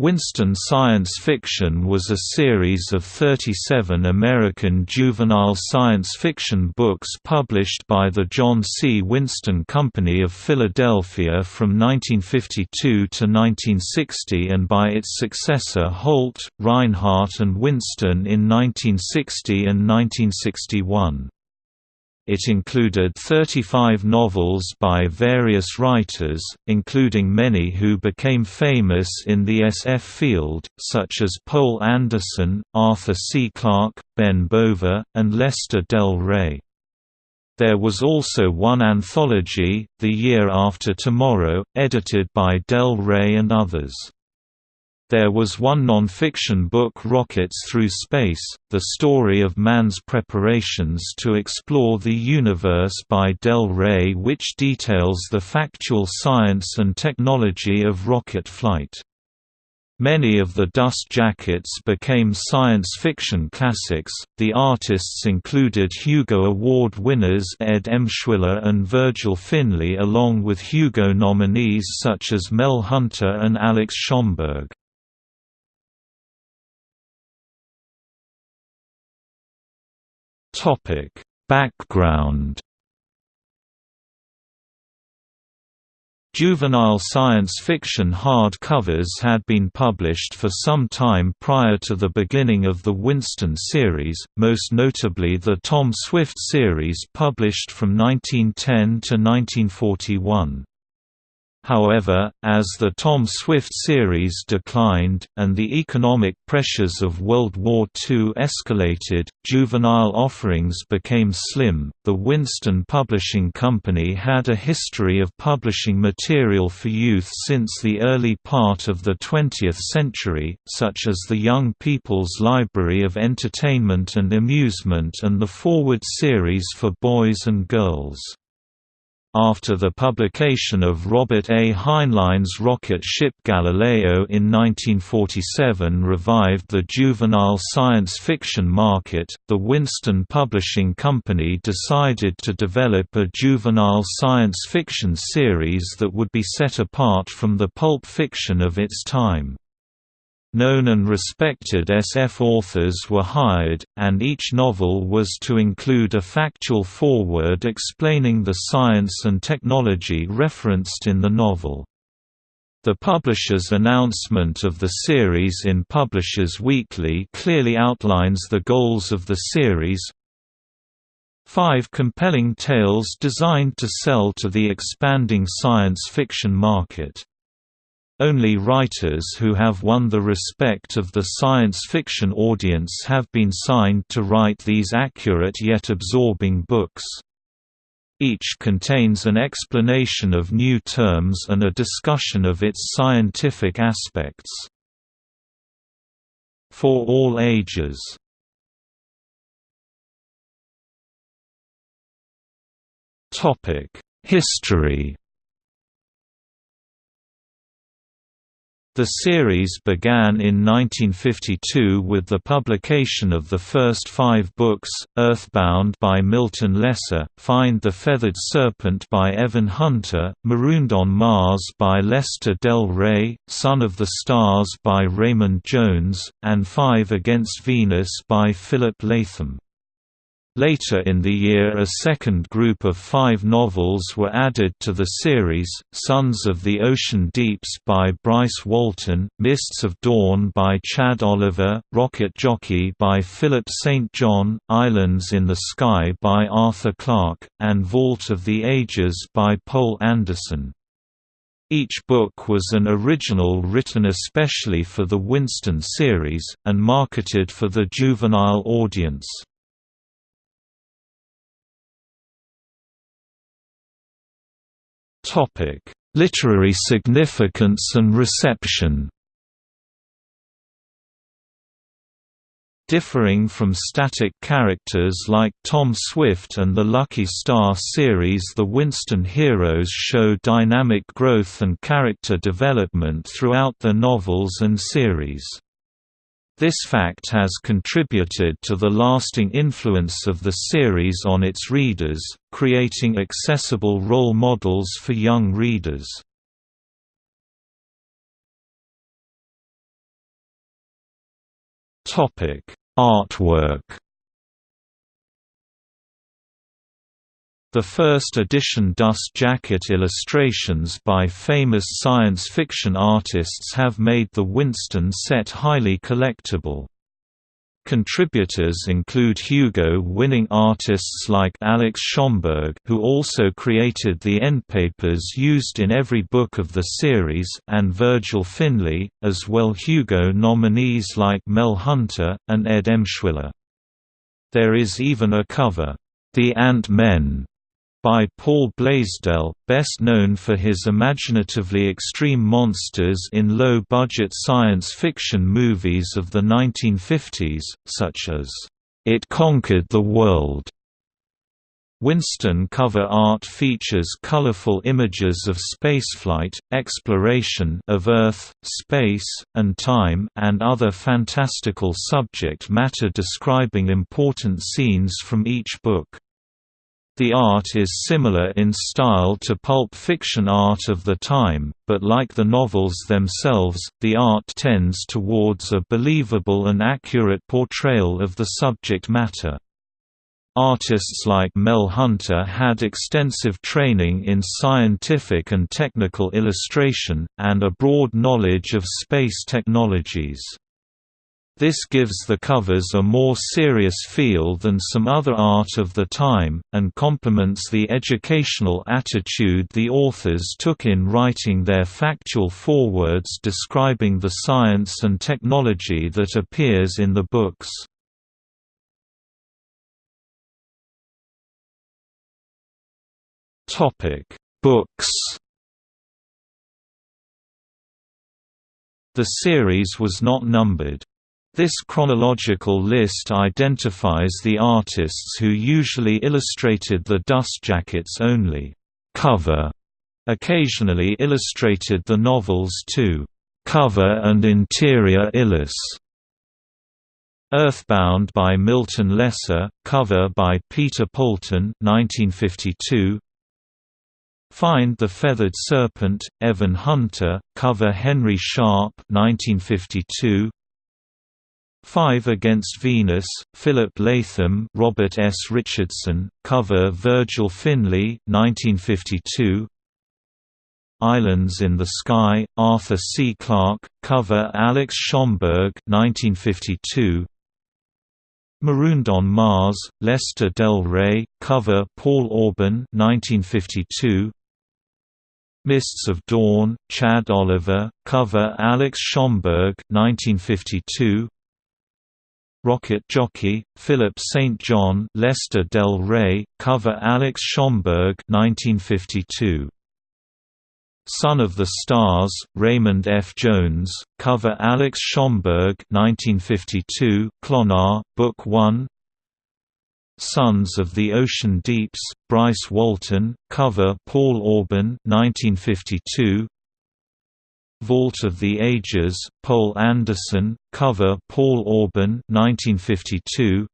Winston Science Fiction was a series of 37 American juvenile science fiction books published by the John C. Winston Company of Philadelphia from 1952 to 1960 and by its successor Holt, Rinehart and Winston in 1960 and 1961. It included 35 novels by various writers, including many who became famous in the SF field, such as Poul Anderson, Arthur C. Clarke, Ben Bova, and Lester Del Rey. There was also one anthology, The Year After Tomorrow, edited by Del Rey and others. There was one non-fiction book Rockets Through Space, the story of man's preparations to explore the universe by Del Rey which details the factual science and technology of rocket flight. Many of the dust jackets became science fiction classics. The artists included Hugo Award winners Ed Emshwiller and Virgil Finlay, along with Hugo nominees such as Mel Hunter and Alex Schomburg. Topic: Background Juvenile science fiction hardcovers had been published for some time prior to the beginning of the Winston series, most notably the Tom Swift series published from 1910 to 1941. However, as the Tom Swift series declined, and the economic pressures of World War II escalated, juvenile offerings became slim. The Winston Publishing Company had a history of publishing material for youth since the early part of the 20th century, such as the Young People's Library of Entertainment and Amusement and the Forward series for boys and girls. After the publication of Robert A. Heinlein's rocket ship Galileo in 1947 revived the juvenile science fiction market, the Winston Publishing Company decided to develop a juvenile science fiction series that would be set apart from the pulp fiction of its time. Known and respected SF authors were hired, and each novel was to include a factual foreword explaining the science and technology referenced in the novel. The publisher's announcement of the series in Publishers Weekly clearly outlines the goals of the series. Five compelling tales designed to sell to the expanding science fiction market. Only writers who have won the respect of the science fiction audience have been signed to write these accurate yet absorbing books. Each contains an explanation of new terms and a discussion of its scientific aspects. For all ages History The series began in 1952 with the publication of the first five books, Earthbound by Milton Lesser, Find the Feathered Serpent by Evan Hunter, Marooned on Mars by Lester Del Rey, Son of the Stars by Raymond Jones, and Five Against Venus by Philip Latham. Later in the year a second group of five novels were added to the series, Sons of the Ocean Deeps by Bryce Walton, Mists of Dawn by Chad Oliver, Rocket Jockey by Philip St. John, Islands in the Sky by Arthur Clarke, and Vault of the Ages by Poul Anderson. Each book was an original written especially for the Winston series, and marketed for the juvenile audience. Topic: Literary significance and reception. Differing from static characters like Tom Swift and the Lucky Star series the Winston heroes show dynamic growth and character development throughout their novels and series. This fact has contributed to the lasting influence of the series on its readers, creating accessible role models for young readers. Artwork The first edition dust jacket illustrations by famous science fiction artists have made the Winston set highly collectible. Contributors include Hugo-winning artists like Alex Schomburg who also created the endpapers used in every book of the series and Virgil Finlay, as well Hugo nominees like Mel Hunter, and Ed Emshwiller. There is even a cover, "'The Ant-Men' by Paul Blaisdell, best known for his imaginatively extreme monsters in low-budget science fiction movies of the 1950s, such as, "'It Conquered the World' Winston cover art features colorful images of spaceflight, exploration of Earth, space, and time and other fantastical subject matter describing important scenes from each book. The art is similar in style to pulp fiction art of the time, but like the novels themselves, the art tends towards a believable and accurate portrayal of the subject matter. Artists like Mel Hunter had extensive training in scientific and technical illustration, and a broad knowledge of space technologies. This gives the covers a more serious feel than some other art of the time, and complements the educational attitude the authors took in writing their factual forewords describing the science and technology that appears in the books. Books The series was not numbered. This chronological list identifies the artists who usually illustrated the dust jackets only. Cover occasionally illustrated the novels too. Cover and interior illus. Earthbound by Milton Lesser, cover by Peter Poulton 1952. Find the Feathered Serpent, Evan Hunter, cover Henry Sharp 1952. Five Against Venus, Philip Latham Robert S. Richardson, cover Virgil Finlay 1952. Islands in the Sky, Arthur C. Clarke, cover Alex Schomburg 1952. Marooned on Mars, Lester Del Rey, cover Paul Orban 1952. Mists of Dawn, Chad Oliver, cover Alex Schomburg 1952. Rocket Jockey, Philip St. John Lester Del Rey, cover Alex Schomburg 1952. Son of the Stars, Raymond F. Jones, cover Alex Schomburg 1952, Clonar, Book 1 Sons of the Ocean Deeps, Bryce Walton, cover Paul Orban 1952, Vault of the Ages, Poul Anderson, cover Paul Orban 1952.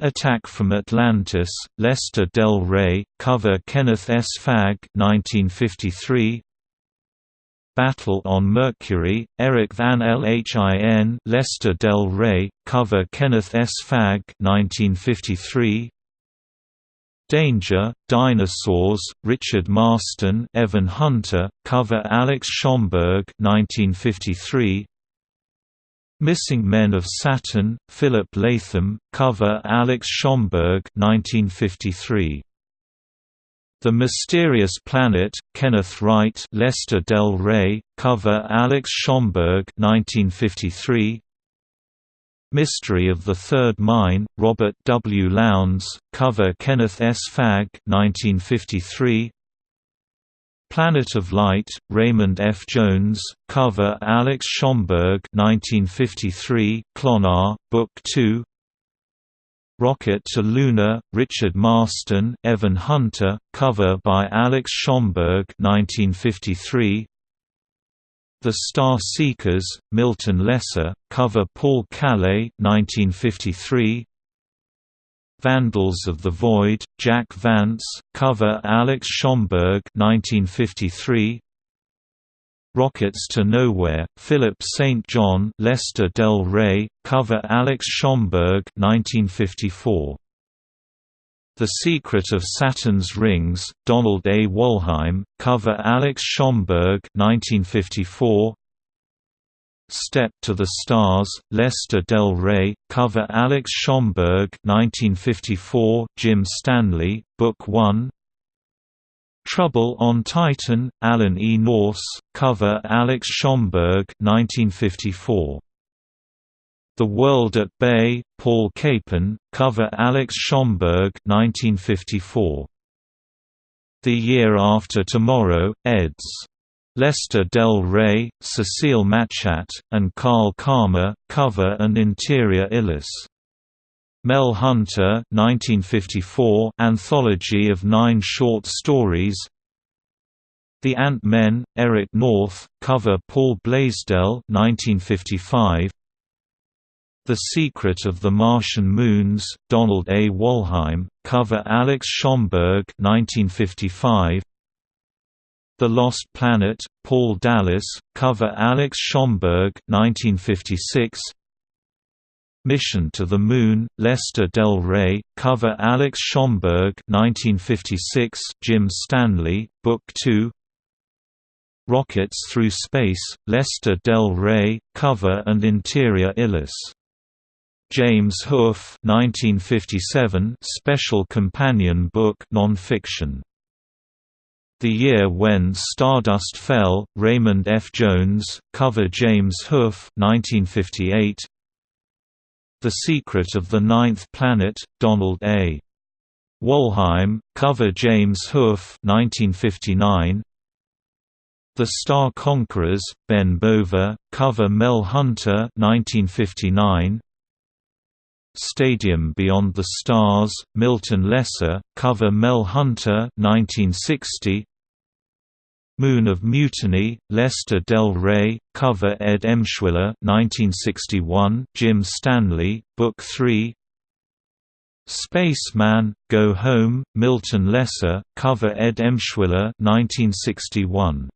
Attack from Atlantis, Lester Del Rey, cover Kenneth S. Fagg 1953. Battle on Mercury, Eric Van Lhin Lester Del Rey, cover Kenneth S. Fagg 1953. Danger, Dinosaurs, Richard Marston Evan Hunter, cover Alex Schomburg 1953. Missing Men of Saturn, Philip Latham, cover Alex Schomburg 1953. The Mysterious Planet, Kenneth Wright Lester Del Rey, cover Alex Schomburg 1953. Mystery of the Third Mine, Robert W. Lowndes, cover Kenneth S. Fagg 1953. Planet of Light, Raymond F. Jones, cover Alex Schomburg 1953, Clonar, Book 2 Rocket to Luna, Richard Marston Evan Hunter, cover by Alex Schomburg 1953. The Star Seekers, Milton Lesser, cover Paul Calle 1953. Vandals of the Void, Jack Vance, cover Alex Schomburg 1953. Rockets to Nowhere, Philip St. John Lester Del Rey, cover Alex Schomburg 1954. The Secret of Saturn's Rings, Donald A. Wollheim, cover Alex Schomburg 1954. Step to the Stars, Lester Del Rey, cover Alex Schomburg 1954, Jim Stanley, Book 1 Trouble on Titan, Alan E. Nourse, cover Alex Schomburg 1954. The World at Bay, Paul Capon, cover Alex Schomburg 1954. The Year After Tomorrow, eds. Lester Del Rey, Cecile Matschat, and Carl Carmer, cover and interior Illis. Mel Hunter 1954 anthology of nine short stories The Ant-Men, Eric North, cover Paul Blaisdell 1955 The Secret of the Martian Moons, Donald A. Wollheim, cover Alex Schomburg 1955 The Lost Planet, Paul Dallas, cover Alex Schomburg 1956 Mission to the Moon, Lester Del Rey, cover Alex Schomburg 1956, Jim Stanley, Book 2 Rockets Through Space, Lester Del Rey, cover and interior Illis. James Hoof 1957, Special Companion Book non-fiction. The Year When Stardust Fell, Raymond F. Jones, cover James Hoof 1958, the Secret of the Ninth Planet, Donald A. Wollheim, cover James Hoof 1959. The Star Conquerors, Ben Bova, cover Mel Hunter 1959. Stadium Beyond the Stars, Milton Lesser, cover Mel Hunter 1960. Moon of Mutiny, Lester Del Rey, cover Ed Emshwiller 1961, Jim Stanley, Book 3 Spaceman, Go Home, Milton Lesser, cover Ed Emshwiller 1961.